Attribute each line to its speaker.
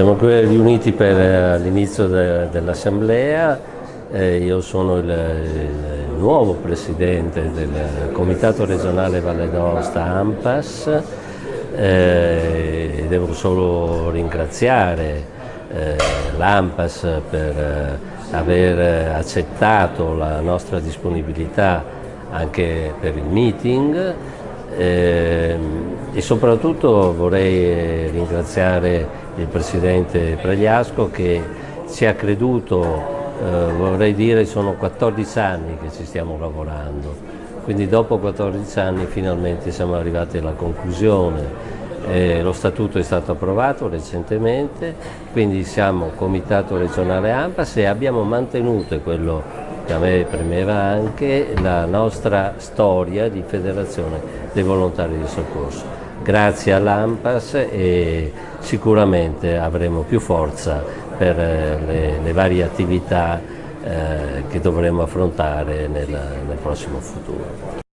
Speaker 1: Siamo qui riuniti per eh, l'inizio de, dell'assemblea, eh, io sono il, il, nuovo presidente del Comitato regionale Valle d'Aosta AMPAS. Eh, devo solo ringraziare eh, l'AMPAS per eh, aver accettato la nostra disponibilità anche per il meeting. Eh, e soprattutto vorrei ringraziare il Presidente Pregliasco che ci ha creduto, eh, vorrei dire sono 14 anni che ci stiamo lavorando, quindi dopo 14 anni finalmente siamo arrivati alla conclusione. Eh, lo statuto è stato approvato recentemente, quindi siamo Comitato regionale AMPAS e abbiamo mantenuto quello che a me premeva anche la nostra storia di federazione dei volontari di soccorso. Grazie all'AMPAS e sicuramente avremo più forza per eh, le, le varie attività eh, che dovremo affrontare nel, nel prossimo futuro.